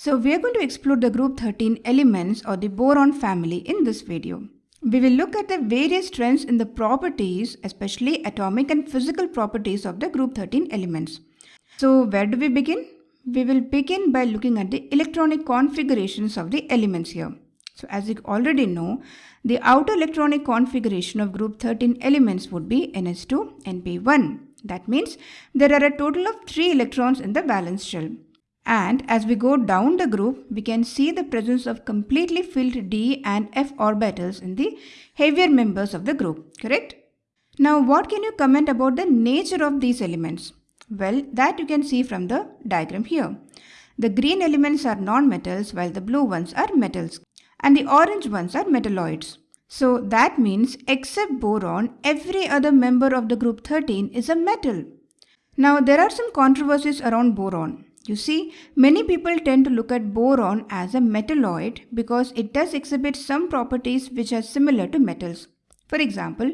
So we are going to explore the group 13 elements or the boron family in this video. We will look at the various trends in the properties, especially atomic and physical properties of the group 13 elements. So where do we begin? We will begin by looking at the electronic configurations of the elements here. So as you already know, the outer electronic configuration of group 13 elements would be NS2, NP1. That means there are a total of 3 electrons in the valence shell. And as we go down the group, we can see the presence of completely filled d and f orbitals in the heavier members of the group, correct? Now, what can you comment about the nature of these elements? Well, that you can see from the diagram here. The green elements are non-metals while the blue ones are metals and the orange ones are metalloids. So that means except boron, every other member of the group 13 is a metal. Now there are some controversies around boron. You see, many people tend to look at boron as a metalloid because it does exhibit some properties which are similar to metals. For example,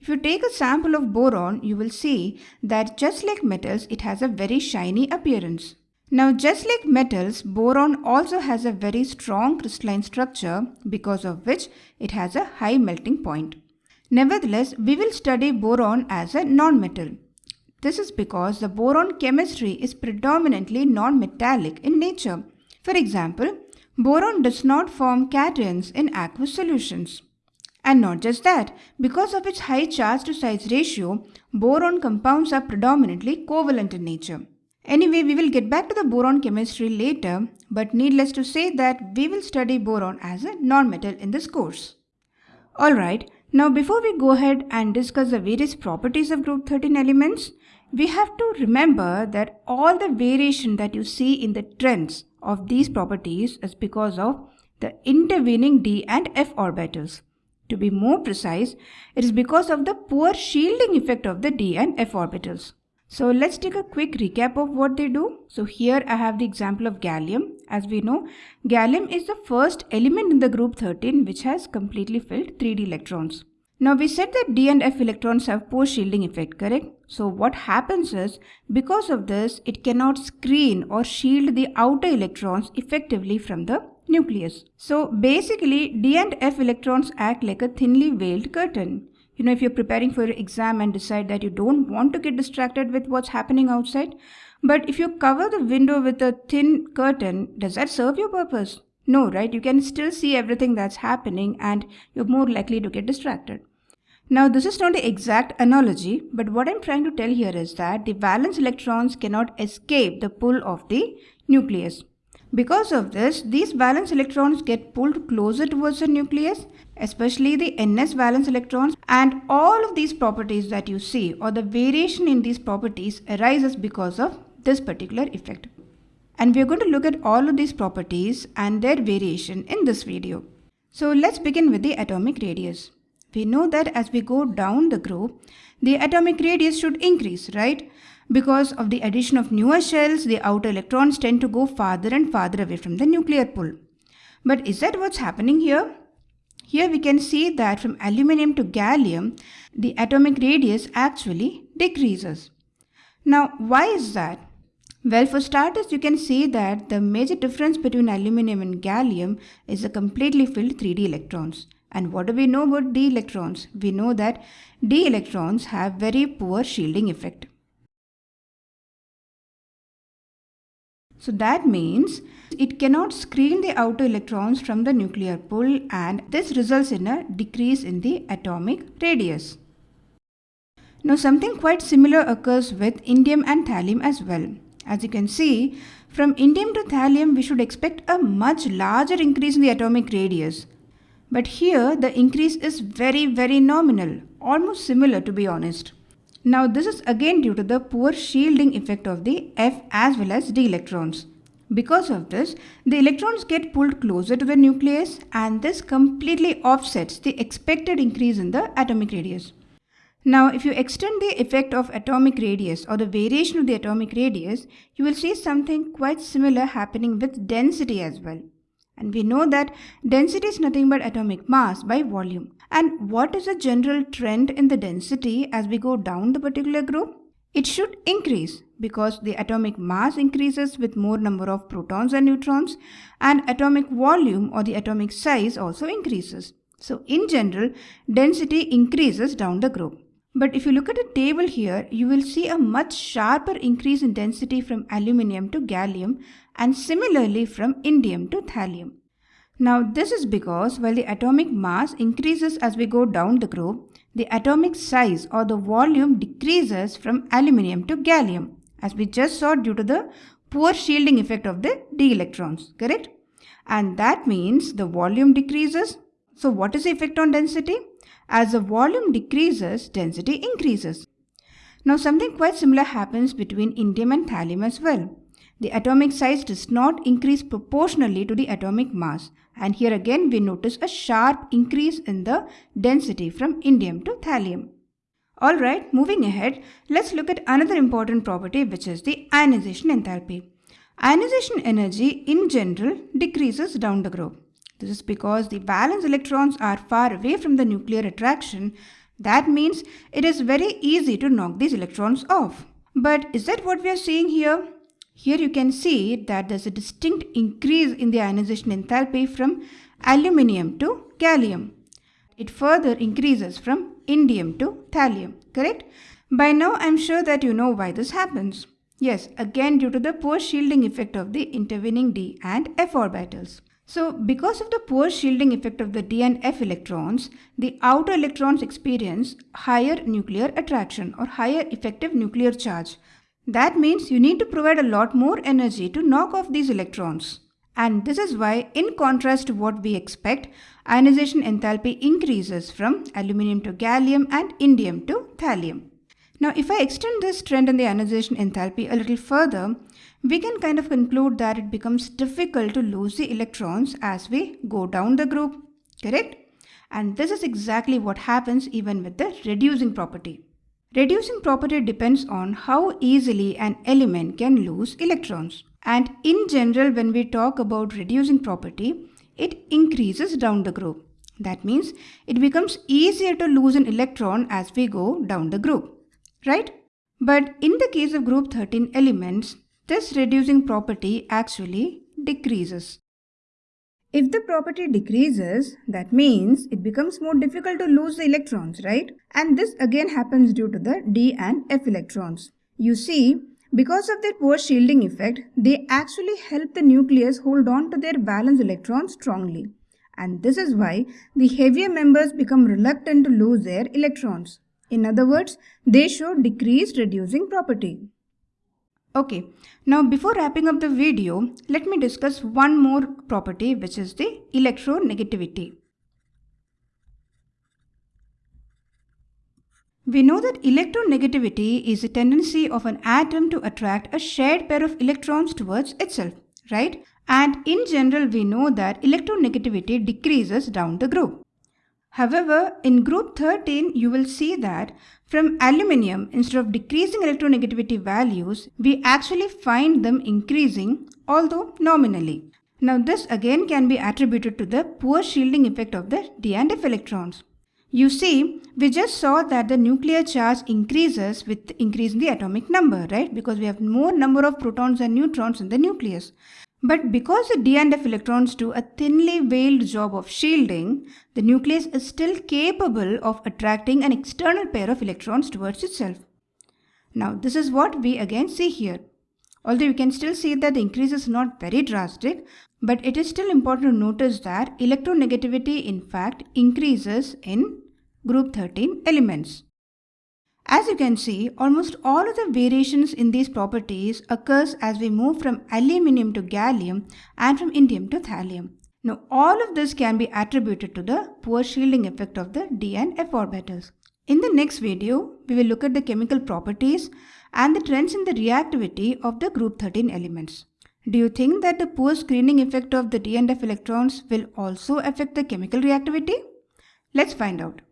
if you take a sample of boron, you will see that just like metals, it has a very shiny appearance. Now, just like metals, boron also has a very strong crystalline structure because of which it has a high melting point. Nevertheless, we will study boron as a non-metal. This is because the boron chemistry is predominantly non-metallic in nature. For example, boron does not form cations in aqueous solutions. And not just that, because of its high charge to size ratio, boron compounds are predominantly covalent in nature. Anyway, we will get back to the boron chemistry later, but needless to say that we will study boron as a non-metal in this course. Alright, now before we go ahead and discuss the various properties of group 13 elements, we have to remember that all the variation that you see in the trends of these properties is because of the intervening d and f orbitals. To be more precise, it is because of the poor shielding effect of the d and f orbitals. So let's take a quick recap of what they do. So here I have the example of gallium. As we know, gallium is the first element in the group 13 which has completely filled 3d electrons. Now we said that D and F electrons have poor shielding effect, correct? So what happens is, because of this, it cannot screen or shield the outer electrons effectively from the nucleus. So basically, D and F electrons act like a thinly veiled curtain. You know, if you're preparing for your exam and decide that you don't want to get distracted with what's happening outside, but if you cover the window with a thin curtain, does that serve your purpose? No, right? You can still see everything that's happening and you're more likely to get distracted. Now this is not the exact analogy, but what I'm trying to tell here is that the valence electrons cannot escape the pull of the nucleus. Because of this, these valence electrons get pulled closer towards the nucleus, especially the ns valence electrons and all of these properties that you see or the variation in these properties arises because of this particular effect. And we're going to look at all of these properties and their variation in this video. So let's begin with the atomic radius. We know that as we go down the group, the atomic radius should increase, right? Because of the addition of newer shells, the outer electrons tend to go farther and farther away from the nuclear pull. But is that what's happening here? Here we can see that from aluminium to gallium, the atomic radius actually decreases. Now, why is that? Well, for starters, you can see that the major difference between aluminum and gallium is the completely filled 3d electrons. And what do we know about d electrons? We know that d electrons have very poor shielding effect. So that means it cannot screen the outer electrons from the nuclear pull and this results in a decrease in the atomic radius. Now something quite similar occurs with indium and thallium as well. As you can see, from indium to thallium we should expect a much larger increase in the atomic radius. But here the increase is very very nominal, almost similar to be honest. Now this is again due to the poor shielding effect of the F as well as D electrons. Because of this, the electrons get pulled closer to the nucleus and this completely offsets the expected increase in the atomic radius. Now, if you extend the effect of atomic radius or the variation of the atomic radius, you will see something quite similar happening with density as well. And we know that density is nothing but atomic mass by volume. And what is the general trend in the density as we go down the particular group? It should increase because the atomic mass increases with more number of protons and neutrons and atomic volume or the atomic size also increases. So in general, density increases down the group. But if you look at the table here, you will see a much sharper increase in density from aluminium to gallium and similarly from indium to thallium. Now this is because while the atomic mass increases as we go down the group, the atomic size or the volume decreases from aluminium to gallium as we just saw due to the poor shielding effect of the d electrons, correct? And that means the volume decreases. So what is the effect on density? As the volume decreases, density increases. Now something quite similar happens between indium and thallium as well. The atomic size does not increase proportionally to the atomic mass and here again we notice a sharp increase in the density from indium to thallium. Alright, moving ahead, let's look at another important property which is the ionization enthalpy. Ionization energy in general decreases down the group. This is because the valence electrons are far away from the nuclear attraction. That means it is very easy to knock these electrons off. But is that what we are seeing here? Here you can see that there's a distinct increase in the ionization enthalpy from aluminium to gallium. It further increases from indium to thallium, correct? By now I'm sure that you know why this happens. Yes, again due to the poor shielding effect of the intervening d and f orbitals. So because of the poor shielding effect of the d and f electrons, the outer electrons experience higher nuclear attraction or higher effective nuclear charge. That means you need to provide a lot more energy to knock off these electrons. And this is why, in contrast to what we expect, ionization enthalpy increases from aluminium to gallium and indium to thallium. Now, if I extend this trend in the ionization enthalpy a little further, we can kind of conclude that it becomes difficult to lose the electrons as we go down the group, correct? And this is exactly what happens even with the reducing property. Reducing property depends on how easily an element can lose electrons. And in general, when we talk about reducing property, it increases down the group. That means it becomes easier to lose an electron as we go down the group, right? But in the case of group 13 elements, this reducing property actually decreases. If the property decreases, that means it becomes more difficult to lose the electrons, right? And this again happens due to the d and f electrons. You see, because of their poor shielding effect, they actually help the nucleus hold on to their valence electrons strongly. And this is why the heavier members become reluctant to lose their electrons. In other words, they show decreased reducing property. Okay, now before wrapping up the video, let me discuss one more property which is the electronegativity. We know that electronegativity is a tendency of an atom to attract a shared pair of electrons towards itself, right? And in general, we know that electronegativity decreases down the group. However, in group 13, you will see that from aluminium, instead of decreasing electronegativity values, we actually find them increasing, although nominally. Now this again can be attributed to the poor shielding effect of the d and f electrons. You see, we just saw that the nuclear charge increases with increase in the atomic number, right? Because we have more number of protons and neutrons in the nucleus. But because the d and f electrons do a thinly veiled job of shielding, the nucleus is still capable of attracting an external pair of electrons towards itself. Now this is what we again see here. Although you can still see that the increase is not very drastic, but it is still important to notice that electronegativity in fact increases in group 13 elements. As you can see, almost all of the variations in these properties occurs as we move from aluminium to gallium and from indium to thallium. Now all of this can be attributed to the poor shielding effect of the d and f orbitals. In the next video, we will look at the chemical properties and the trends in the reactivity of the group 13 elements. Do you think that the poor screening effect of the d and f electrons will also affect the chemical reactivity? Let's find out.